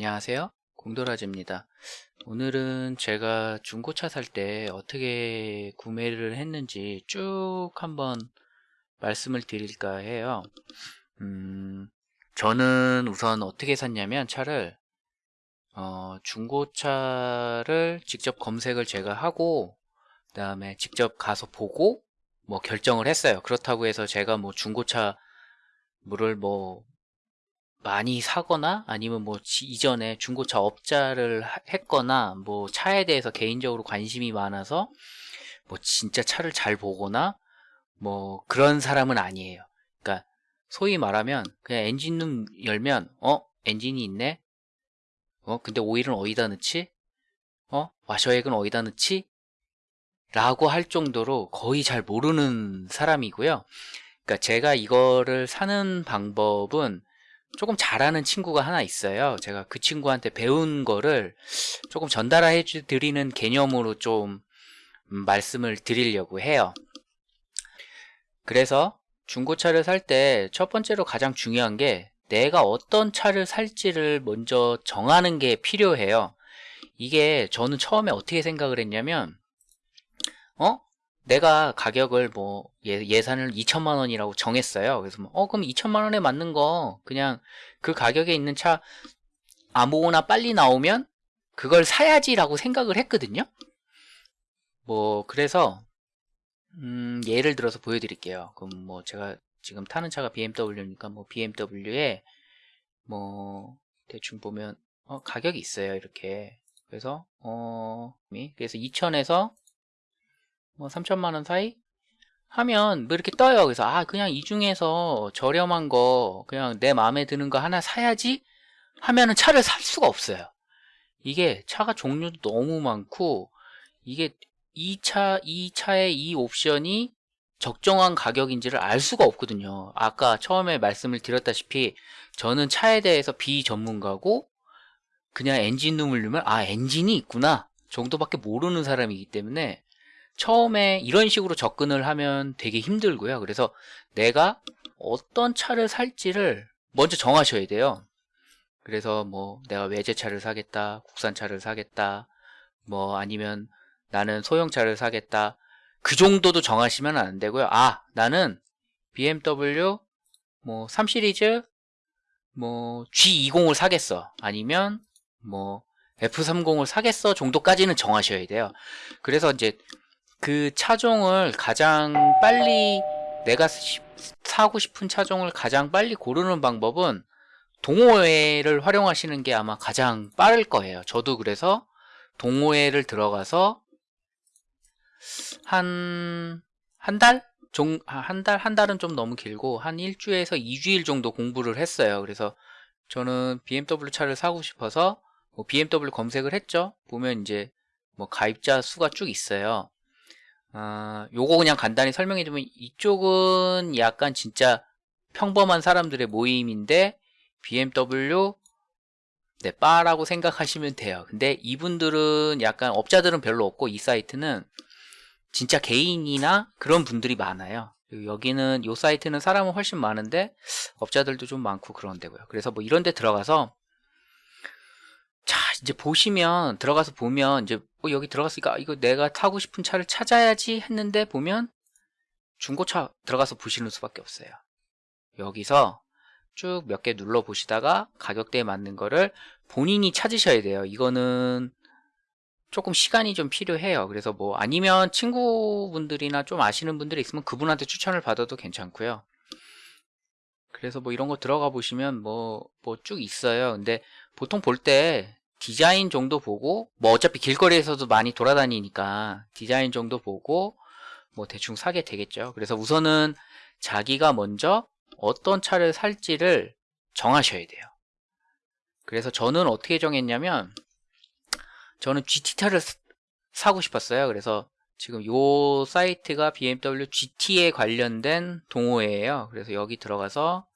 안녕하세요. 공도라지입니다. 오늘은 제가 중고차 살 때 어떻게 구매를 했는지 쭉 한번 말씀을 드릴까 해요. 음, 저는 우선 어떻게 샀냐면 차를 어, 중고차를 직접 검색을 제가 하고 그 다음에 직접 가서 보고 뭐 결정을 했어요. 그렇다고 해서 제가 뭐 중고차 물을 뭐 많이 사거나 아니면 뭐 이전에 중고차 업자를 했거나 뭐 차에 대해서 개인적으로 관심이 많아서 뭐 진짜 차를 잘 보거나 뭐 그런 사람은 아니에요. 그러니까 소위 말하면 그냥 엔진룸 열면 어? 엔진이 있네? 어? 근데 오일은 어디다 넣지? 어? 와셔액은 어디다 넣지? 라고 할 정도로 거의 잘 모르는 사람이고요. 그러니까 제가 이거를 사는 방법은 조금 잘하는 친구가 하나 있어요. 제가 그 친구한테 배운 거를 조금 전달해 드리는 개념으로 좀 음, 말씀을 드리려고 해요. 그래서 중고차를 살 때 첫 번째로 가장 중요한 게 내가 어떤 차를 살지를 먼저 정하는 게 필요해요. 이게 저는 처음에 어떻게 생각을 했냐면 어? 내가 가격을 뭐 예, 산을 2천만 원이라고 정했어요. 그래서 뭐, 어 그럼 2천만 원에 맞는 거. 그냥 그 가격에 있는 차 아무거나 빨리 나오면 그걸 사야지 라고 생각을 했거든요. 뭐 그래서 음, 예를 들어서 보여드릴게요. 그럼 뭐 제가 지금 타는 차가 BMW니까 뭐 BMW에 뭐 대충 보면 어, 가격이 있어요 이렇게. 그래서 어 그래서 2천에서 뭐 3천만 원 사이? 하면 뭐 이렇게 떠요. 그래서 아 그냥 이 중에서 저렴한 거 그냥 내 마음에 드는 거 하나 사야지 하면은 차를 살 수가 없어요. 이게 차가 종류도 너무 많고 이게 이 차, 이 차의 이 옵션이 적정한 가격인지를 알 수가 없거든요. 아까 처음에 말씀을 드렸다시피 저는 차에 대해서 비전문가고 그냥 엔진 룸을 넣으면 아 엔진이 있구나 정도밖에 모르는 사람이기 때문에 처음에 이런 식으로 접근을 하면 되게 힘들고요. 그래서 내가 어떤 차를 살지를 먼저 정하셔야 돼요. 그래서 뭐 내가 외제차를 사겠다 국산차를 사겠다 뭐 아니면 나는 소형차를 사겠다 그 정도도 정하시면 안 되고요. 아 나는 BMW 뭐 3시리즈 뭐 G20을 사겠어. 아니면 뭐 F30을 사겠어 정도까지는 정하셔야 돼요. 그래서 이제 그 차종을 가장 빨리 내가 사고 싶은 차종을 가장 빨리 고르는 방법은 동호회를 활용하시는 게 아마 가장 빠를 거예요 저도 그래서 동호회를 들어가서 한 한 달? 종, 한 달? 한 달은 좀 너무 길고 한 일주에서 2주일 정도 공부를 했어요 그래서 저는 BMW 차를 사고 싶어서 뭐 BMW 검색을 했죠 보면 이제 뭐 가입자 수가 쭉 있어요 어, 요거 그냥 간단히 설명해 주면 이쪽은 약간 진짜 평범한 사람들의 모임인데 BMW 네, 바라고 생각하시면 돼요. 근데 이분들은 약간 업자들은 별로 없고 이 사이트는 진짜 개인이나 그런 분들이 많아요. 여기는 요 사이트는 사람은 훨씬 많은데 업자들도 좀 많고 그런 데고요. 그래서 뭐 이런 데 들어가서 자 이제 보시면 들어가서 보면 이제 어, 여기 들어갔으니까 이거 내가 타고 싶은 차를 찾아야지 했는데 보면 중고차 들어가서 보시는 수밖에 없어요. 여기서 쭉 몇 개 눌러 보시다가 가격대에 맞는 거를 본인이 찾으셔야 돼요. 이거는 조금 시간이 좀 필요해요. 그래서 뭐 아니면 친구분들이나 좀 아시는 분들이 있으면 그분한테 추천을 받아도 괜찮고요. 그래서 뭐 이런 거 들어가 보시면 뭐 뭐 쭉 있어요. 근데 보통 볼 때 디자인 정도 보고 뭐 어차피 길거리에서도 많이 돌아다니니까 디자인 정도 보고 뭐 대충 사게 되겠죠. 그래서 우선은 자기가 먼저 어떤 차를 살지를 정하셔야 돼요. 그래서 저는 어떻게 정했냐면 저는 GT차를 사고 싶었어요. 그래서 지금 요 사이트가 BMW GT에 관련된 동호회예요. 그래서 여기 들어가서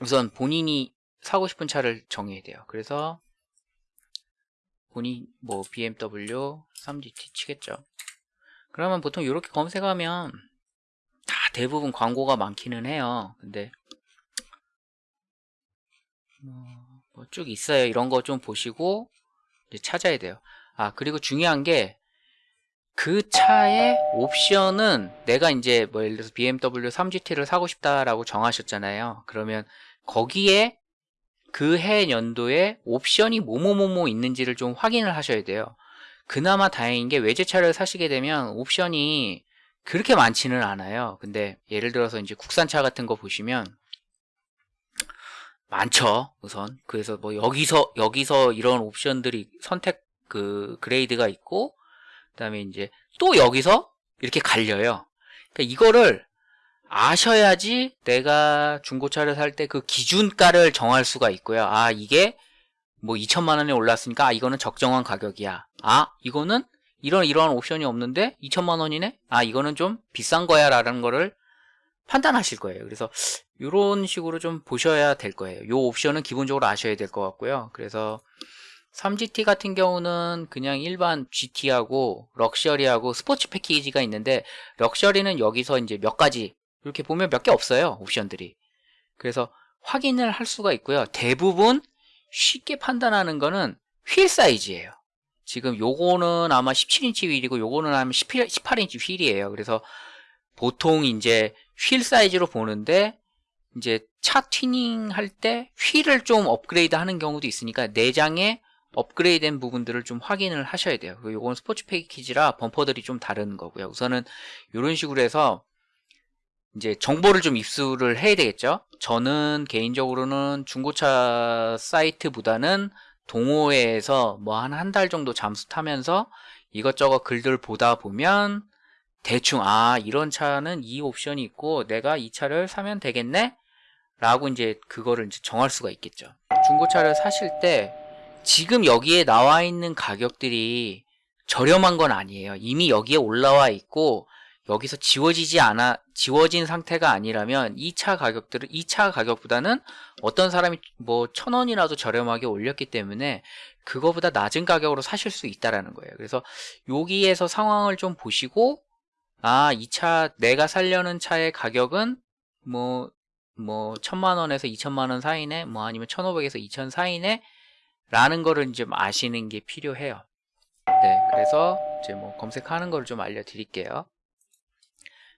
우선 본인이 사고 싶은 차를 정해야 돼요. 그래서 본인 뭐 BMW 3GT 치겠죠 그러면 보통 이렇게 검색하면 다 대부분 광고가 많기는 해요 근데 뭐 뭐쭉 있어요. 이런 거 좀 보시고 이제 찾아야 돼요. 아, 그리고 중요한 게 그 차의 옵션은 내가 이제 뭐 예를 들어서 BMW 3GT를 사고 싶다라고 정하셨잖아요. 그러면 거기에 그 해 연도에 옵션이 뭐뭐뭐뭐 있는지를 좀 확인을 하셔야 돼요. 그나마 다행인 게 외제차를 사시게 되면 옵션이 그렇게 많지는 않아요. 근데 예를 들어서 이제 국산차 같은 거 보시면 많죠. 우선 그래서 뭐 여기서 여기서 이런 옵션들이 선택 그 그레이드가 있고 그 다음에 이제 또 여기서 이렇게 갈려요. 그러니까 이거를 아셔야지 내가 중고차를 살 때 그 기준가를 정할 수가 있고요. 아 이게 뭐 2천만 원에 올랐으니까 아 이거는 적정한 가격이야. 아 이거는 이런 이러한 옵션이 없는데 2천만 원이네. 아 이거는 좀 비싼 거야 라는 거를 판단하실 거예요. 그래서 이런 식으로 좀 보셔야 될 거예요. 요 옵션은 기본적으로 아셔야 될 것 같고요. 그래서 3GT 같은 경우는 그냥 일반 GT하고 럭셔리하고 스포츠 패키지가 있는데 럭셔리는 여기서 이제 몇 가지 이렇게 보면 몇 개 없어요. 옵션들이. 그래서 확인을 할 수가 있고요. 대부분 쉽게 판단하는 거는 휠 사이즈예요. 지금 요거는 아마 17인치 휠이고 요거는 아마 18, 18인치 휠이에요. 그래서 보통 이제 휠 사이즈로 보는데 이제 차 튜닝 할 때 휠을 좀 업그레이드 하는 경우도 있으니까 내장에 업그레이드된 부분들을 좀 확인을 하셔야 돼요. 요건 스포츠 패키지라 범퍼들이 좀 다른 거고요. 우선은 이런 식으로 해서 이제 정보를 좀 입수를 해야 되겠죠. 저는 개인적으로는 중고차 사이트보다는 동호회에서 뭐 한 한 달 정도 잠수 타면서 이것저것 글들 보다 보면 대충 아 이런 차는 이 옵션이 있고 내가 이 차를 사면 되겠네? 라고 이제 그거를 이제 정할 수가 있겠죠. 중고차를 사실 때 지금 여기에 나와 있는 가격들이 저렴한 건 아니에요. 이미 여기에 올라와 있고 여기서 지워지지 않아 지워진 상태가 아니라면 이차 가격들은 이차 가격보다는 어떤 사람이 뭐 천 원이라도 저렴하게 올렸기 때문에 그거보다 낮은 가격으로 사실 수 있다라는 거예요. 그래서 여기에서 상황을 좀 보시고 아, 이 차 내가 살려는 차의 가격은 뭐 뭐 천만 원에서 이천만 원 사이네, 뭐 아니면 천오백에서 이천 사이네 라는 거를 좀 아시는 게 필요해요. 네, 그래서 이제 뭐 검색하는 걸 좀 알려 드릴게요.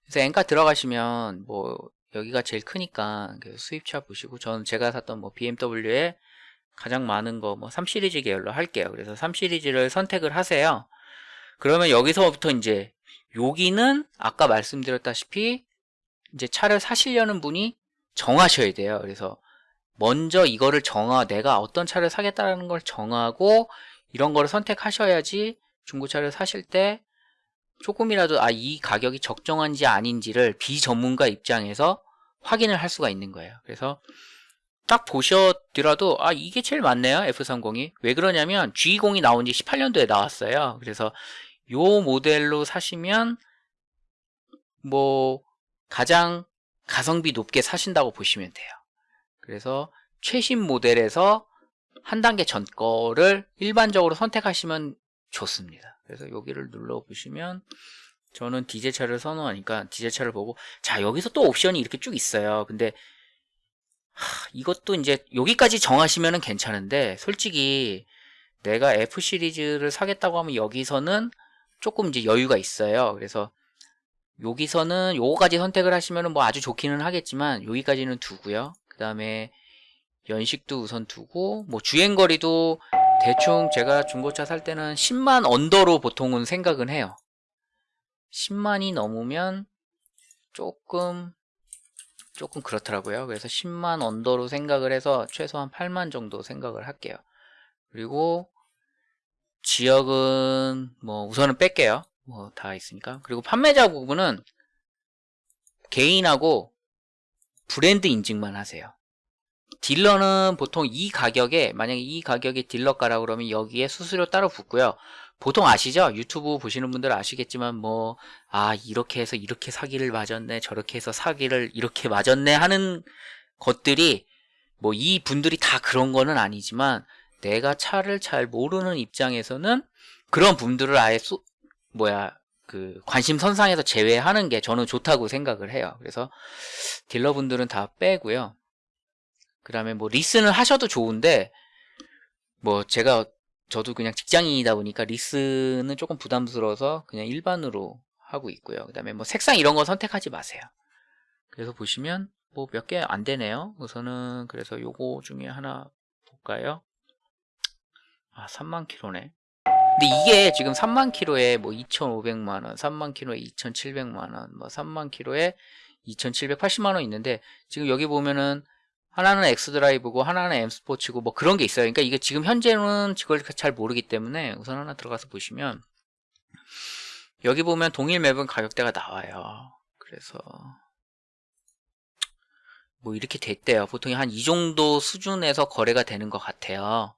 그래서 엔카 들어가시면 뭐 여기가 제일 크니까 수입차 보시고 저는 제가 샀던 뭐 BMW에 가장 많은 거 뭐 3시리즈 계열로 할게요. 그래서 3시리즈를 선택을 하세요. 그러면 여기서부터 이제 여기는 아까 말씀드렸다시피 이제 차를 사시려는 분이 정하셔야 돼요. 그래서 먼저 이거를 정하 내가 어떤 차를 사겠다는 걸 정하고 이런 거를 선택하셔야지 중고차를 사실 때 조금이라도 아 이 가격이 적정한지 아닌지를 비전문가 입장에서 확인을 할 수가 있는 거예요. 그래서 딱 보셨더라도 아 이게 제일 맞네요 F30이 왜 그러냐면 G20이 나온 지 18년도에 나왔어요. 그래서 요 모델로 사시면 뭐 가장 가성비 높게 사신다고 보시면 돼요. 그래서 최신 모델에서 한 단계 전 거를 일반적으로 선택하시면 좋습니다. 그래서 여기를 눌러 보시면 저는 디젤차를 선호하니까 디젤차를 보고 자 여기서 또 옵션이 이렇게 쭉 있어요. 근데 하, 이것도 이제 여기까지 정하시면 괜찮은데 솔직히 내가 F 시리즈를 사겠다고 하면 여기서는 조금 이제 여유가 있어요. 그래서 여기서는 요거까지 선택을 하시면 뭐 아주 좋기는 하겠지만 여기까지는 두고요. 그 다음에 연식도 우선 두고 뭐 주행거리도 대충 제가 중고차 살 때는 10만 언더로 보통은 생각은 해요. 10만이 넘으면 조금 조금 그렇더라고요. 그래서 10만 언더로 생각을 해서 최소한 8만 정도 생각을 할게요. 그리고 지역은 뭐 우선은 뺄게요. 뭐 다 있으니까. 그리고 판매자 부분은 개인하고 브랜드 인증만 하세요. 딜러는 보통 이 가격에 만약에 이 가격에 딜러가라 그러면 여기에 수수료 따로 붙고요. 보통 아시죠? 유튜브 보시는 분들 아시겠지만 뭐 아 이렇게 해서 이렇게 사기를 맞았네 저렇게 해서 사기를 이렇게 맞았네 하는 것들이 뭐 이 분들이 다 그런 거는 아니지만 내가 차를 잘 모르는 입장에서는 그런 분들을 아예 쏘, 뭐야 그 관심 선상에서 제외하는 게 저는 좋다고 생각을 해요. 그래서 딜러분들은 다 빼고요. 그 다음에 뭐 리슨을 하셔도 좋은데 뭐 제가 저도 그냥 직장인이다 보니까 리스는 조금 부담스러워서 그냥 일반으로 하고 있고요. 그 다음에 뭐 색상 이런 거 선택하지 마세요. 그래서 보시면 뭐 몇 개 안 되네요. 우선은 그래서 요거 중에 하나 볼까요? 아 3만 킬로네. 근데 이게 지금 3만 킬로에 뭐 2,500만 원, 3만 킬로에 2,700만 원, 뭐 3만 킬로에 2,780만 원 있는데 지금 여기 보면은 하나는 X 드라이브고 하나는 M 스포츠고 뭐 그런 게 있어요. 그러니까 이게 지금 현재는 그걸 잘 모르기 때문에 우선 하나 들어가서 보시면 여기 보면 동일 맵은 가격대가 나와요. 그래서 뭐 이렇게 됐대요. 보통 한 이 정도 수준에서 거래가 되는 것 같아요.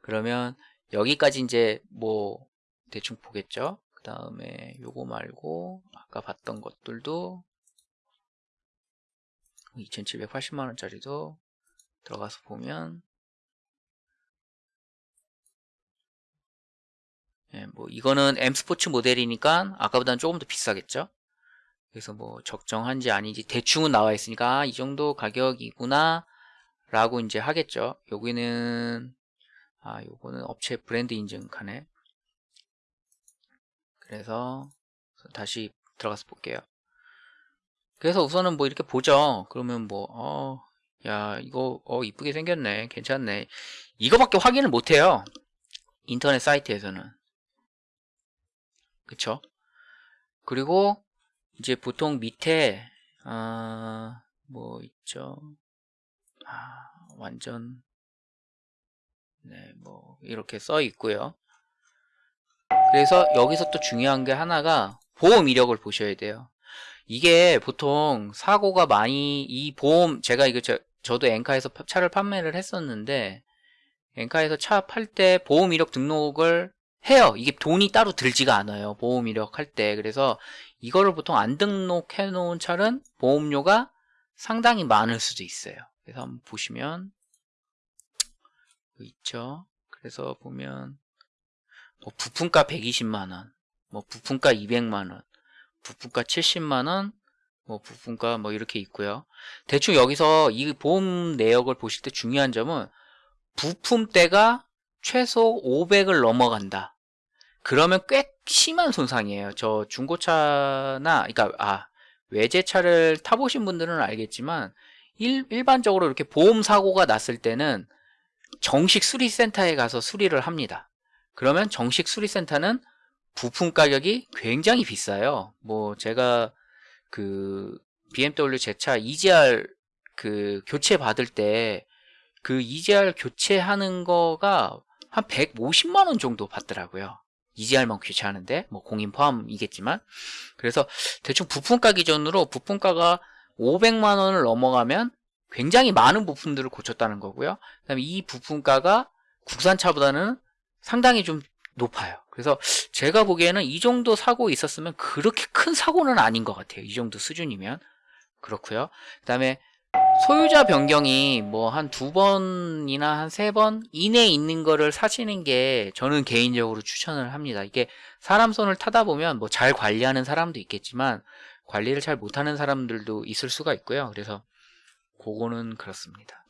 그러면 여기까지 이제 뭐 대충 보겠죠. 그 다음에 요거 말고 아까 봤던 것들도 2780만원짜리도 들어가서 보면 예, 뭐 이거는 M 스포츠 모델이니까 아까보다는 조금 더 비싸겠죠. 그래서 뭐 적정한지 아닌지 대충은 나와 있으니까 아, 이 정도 가격이구나 라고 이제 하겠죠. 여기는 아 요거는 업체 브랜드 인증카네. 그래서 다시 들어가서 볼게요. 그래서 우선은 뭐 이렇게 보죠. 그러면 뭐, 어, 야, 이거, 어, 이쁘게 생겼네. 괜찮네. 이거밖에 확인을 못해요. 인터넷 사이트에서는. 그쵸? 그리고, 이제 보통 밑에, 어, 뭐 있죠. 아, 완전, 네, 뭐, 이렇게 써 있고요. 그래서 여기서 또 중요한 게 하나가 보험 이력을 보셔야 돼요. 이게 보통 사고가 많이 이 보험 제가 이거 저, 저도 엔카에서 차를 판매를 했었는데 엔카에서 차 팔 때 보험 이력 등록을 해요. 이게 돈이 따로 들지가 않아요. 보험 이력 할 때. 그래서 이거를 보통 안 등록해 놓은 차는 보험료가 상당히 많을 수도 있어요. 그래서 한번 보시면 있죠. 그래서 보면 뭐 부품가 120만원, 뭐 부품가 200만원, 부품가 70만원, 뭐 부품가 뭐 이렇게 있고요. 대충 여기서 이 보험 내역을 보실 때 중요한 점은 부품대가 최소 500을 넘어간다. 그러면 꽤 심한 손상이에요. 저 중고차나 그러니까 아 외제차를 타보신 분들은 알겠지만 일, 일반적으로 이렇게 보험 사고가 났을 때는 정식 수리센터에 가서 수리를 합니다. 그러면 정식 수리센터는 부품 가격이 굉장히 비싸요. 뭐 제가 그 BMW 제 차 EGR 그 교체 받을 때 그 EGR 교체하는 거가 한 150만 원 정도 받더라고요. EGR만 교체하는데 뭐 공인 포함이겠지만 그래서 대충 부품가 기준으로 부품가가 500만 원을 넘어가면 굉장히 많은 부품들을 고쳤다는 거고요. 그다음에 이 부품가가 국산차보다는 상당히 좀 높아요. 그래서 제가 보기에는 이 정도 사고 있었으면 그렇게 큰 사고는 아닌 것 같아요. 이 정도 수준이면 그렇고요. 그 다음에 소유자 변경이 뭐 한 두 번이나 한 세 번 이내에 있는 거를 사시는 게 저는 개인적으로 추천을 합니다. 이게 사람 손을 타다 보면 뭐 잘 관리하는 사람도 있겠지만 관리를 잘 못하는 사람들도 있을 수가 있고요. 그래서 그거는 그렇습니다.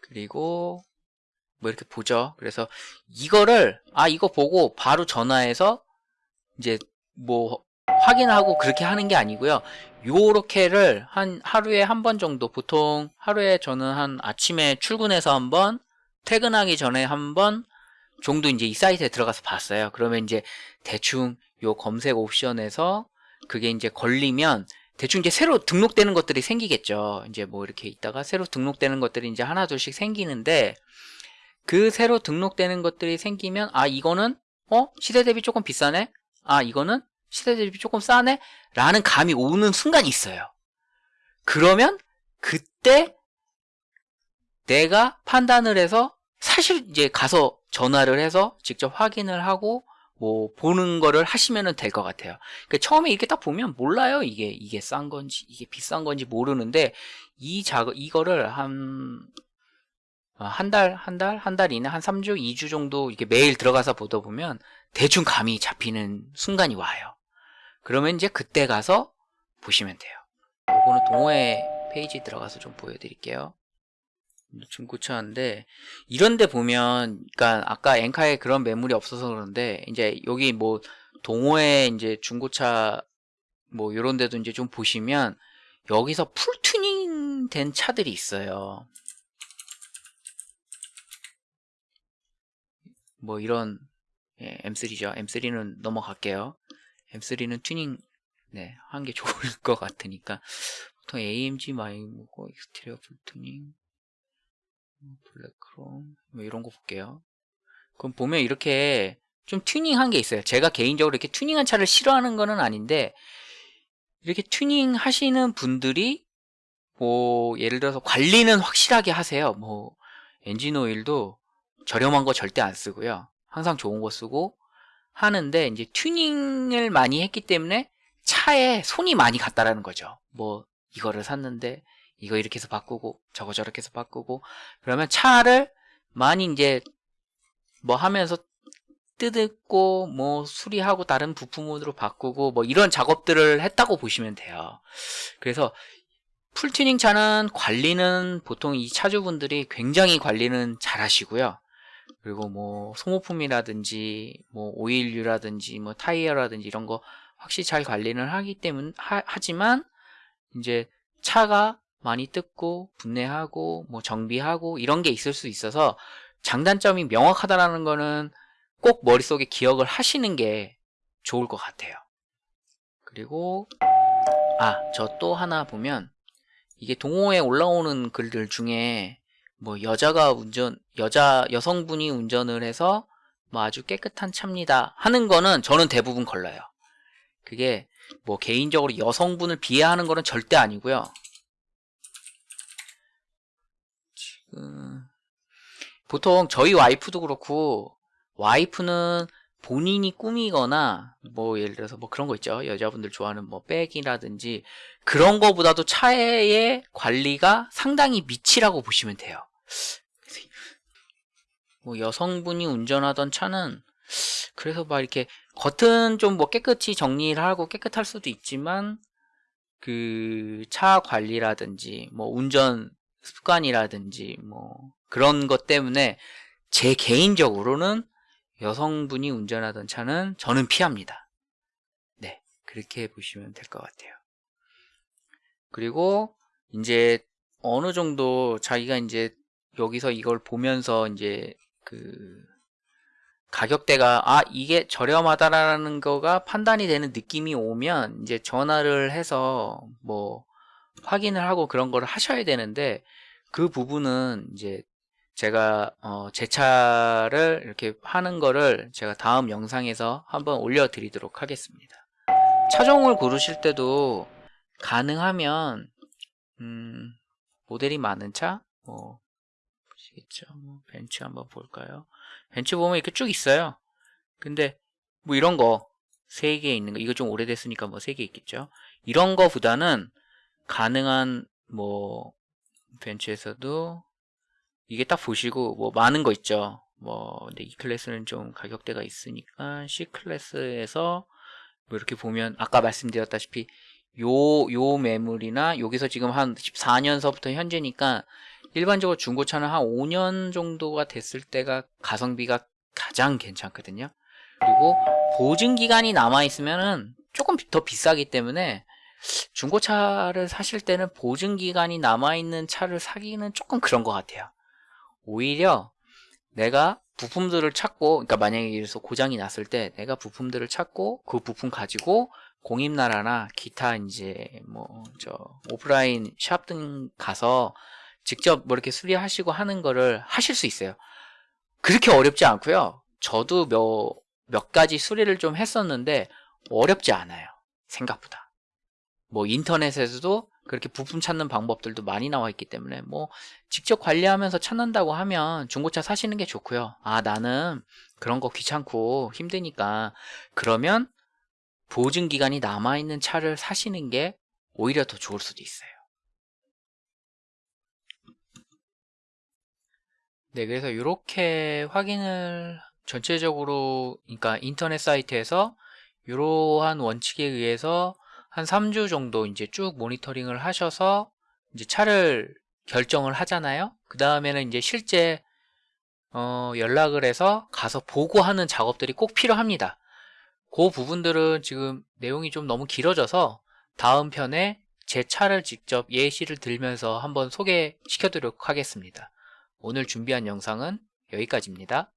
그리고 뭐 이렇게 보죠. 그래서 이거를 아 이거 보고 바로 전화해서 이제 뭐 확인하고 그렇게 하는 게 아니고요. 요렇게를 한 하루에 한 번 정도 보통 하루에 저는 한 아침에 출근해서 한 번 퇴근하기 전에 한 번 정도 이제 이 사이트에 들어가서 봤어요. 그러면 이제 대충 요 검색 옵션에서 그게 이제 걸리면 대충 이제 새로 등록되는 것들이 생기겠죠. 이제 뭐 이렇게 있다가 새로 등록되는 것들이 이제 하나 둘씩 생기는데 그 새로 등록되는 것들이 생기면 아 이거는 어? 시대 대비 조금 비싸네? 아 이거는 시대 대비 조금 싸네? 라는 감이 오는 순간이 있어요. 그러면 그때 내가 판단을 해서 사실 이제 가서 전화를 해서 직접 확인을 하고 뭐 보는 거를 하시면 될 것 같아요. 그러니까 처음에 이렇게 딱 보면 몰라요 이게. 이게 싼 건지 이게 비싼 건지 모르는데 이 작업 이거를 한 어, 한 달, 한 달, 한 달 이내 한 3주, 2주 정도 이렇게 매일 들어가서 보다 보면 대충 감이 잡히는 순간이 와요. 그러면 이제 그때 가서 보시면 돼요. 요거는 동호회 페이지 들어가서 좀 보여드릴게요. 중고차인데 이런데 보면 그러니까 아까 엔카에 그런 매물이 없어서 그런데 이제 여기 뭐 동호회 이제 중고차 뭐 이런 데도 이제 좀 보시면 여기서 full 튜닝 된 차들이 있어요. 뭐 이런 예, M3죠. M3는 넘어갈게요. M3는 튜닝 네, 한 게 좋을 것 같으니까 보통 AMG 많이 보고 exterior full 튜닝 black chrome 뭐 이런 거 볼게요. 그럼 보면 이렇게 좀 튜닝한 게 있어요. 제가 개인적으로 이렇게 튜닝한 차를 싫어하는 거는 아닌데 이렇게 튜닝 하시는 분들이 뭐 예를 들어서 관리는 확실하게 하세요. 뭐 엔진 오일도 저렴한 거 절대 안 쓰고요. 항상 좋은 거 쓰고 하는데 이제 튜닝을 많이 했기 때문에 차에 손이 많이 갔다라는 거죠. 뭐 이거를 샀는데 이거 이렇게 해서 바꾸고 저거 저렇게 해서 바꾸고 그러면 차를 많이 이제 뭐 하면서 뜯고 뭐 수리하고 다른 부품으로 바꾸고 뭐 이런 작업들을 했다고 보시면 돼요. 그래서 full 튜닝 차는 관리는 보통 이 차주분들이 굉장히 관리는 잘 하시고요. 그리고 뭐 소모품이라든지 뭐 오일류라든지 뭐 타이어라든지 이런 거 확실히 잘 관리를 하기 때문 하, 하지만 이제 차가 많이 뜯고 분해하고 뭐 정비하고 이런 게 있을 수 있어서 장단점이 명확하다라는 거는 꼭 머릿속에 기억을 하시는 게 좋을 것 같아요. 그리고 아, 저 또 하나 보면 이게 동호회에 올라오는 글들 중에 뭐 여자가 운전 여자 여성분이 운전을 해서 뭐 아주 깨끗한 차입니다 하는 거는 저는 대부분 걸러요. 그게 뭐 개인적으로 여성분을 비하하는 거는 절대 아니고요. 지금 보통 저희 와이프도 그렇고 와이프는 본인이 꾸미거나 뭐 예를 들어서 뭐 그런 거 있죠. 여자분들 좋아하는 뭐 백이라든지 그런 거보다도 차의 관리가 상당히 미치라고 보시면 돼요. 뭐 여성분이 운전하던 차는 그래서 막 이렇게 겉은 좀 뭐 깨끗이 정리를 하고 깨끗할 수도 있지만 그 차 관리라든지 뭐 운전 습관이라든지 뭐 그런 것 때문에 제 개인적으로는 여성분이 운전하던 차는 저는 피합니다. 네, 그렇게 보시면 될 것 같아요. 그리고 이제 어느 정도 자기가 이제 여기서 이걸 보면서 이제 그 가격대가 아 이게 저렴하다라는 거가 판단이 되는 느낌이 오면 이제 전화를 해서 뭐 확인을 하고 그런 걸 하셔야 되는데 그 부분은 이제 제가 어, 제 차를 이렇게 하는 거를 제가 다음 영상에서 한번 올려 드리도록 하겠습니다. 차종을 고르실 때도 가능하면 음, 모델이 많은 차, 뭐 보시겠죠? 뭐 벤츠 한번 볼까요? 벤츠 보면 이렇게 쭉 있어요. 근데 뭐 이런 거세개 있는 거 이거 좀 오래됐으니까 뭐세개 있겠죠. 이런 거보다는 가능한 뭐 벤츠에서도 이게 딱 보시고 뭐 많은 거 있죠. 뭐 근데 E 클래스는 좀 가격대가 있으니까 C 클래스에서 뭐 이렇게 보면 아까 말씀드렸다시피 요 요 매물이나 여기서 지금 한 14년서부터 현재니까 일반적으로 중고차는 한 5년 정도가 됐을 때가 가성비가 가장 괜찮거든요. 그리고 보증 기간이 남아 있으면 은 조금 더 비싸기 때문에 중고차를 사실 때는 보증 기간이 남아 있는 차를 사기는 조금 그런 것 같아요. 오히려 내가 부품들을 찾고 그러니까 만약에 이래서 고장이 났을 때 내가 부품들을 찾고 그 부품 가지고 공임나라나 기타 이제 뭐 저 오프라인 샵 등 가서 직접 뭐 이렇게 수리하시고 하는 거를 하실 수 있어요. 그렇게 어렵지 않고요. 저도 몇, 몇 가지 수리를 좀 했었는데 어렵지 않아요. 생각보다. 뭐 인터넷에서도 그렇게 부품 찾는 방법들도 많이 나와 있기 때문에 뭐 직접 관리하면서 찾는다고 하면 중고차 사시는 게 좋고요. 아 나는 그런 거 귀찮고 힘드니까 그러면 보증 기간이 남아 있는 차를 사시는 게 오히려 더 좋을 수도 있어요. 네, 그래서 이렇게 확인을 전체적으로 그러니까 인터넷 사이트에서 이러한 원칙에 의해서 한 3주 정도 이제 쭉 모니터링을 하셔서 이제 차를 결정을 하잖아요. 그 다음에는 이제 실제 어, 연락을 해서 가서 보고 하는 작업들이 꼭 필요합니다. 그 부분들은 지금 내용이 좀 너무 길어져서 다음 편에 제 차를 직접 예시를 들면서 한번 소개시켜 드리도록 하겠습니다. 오늘 준비한 영상은 여기까지입니다.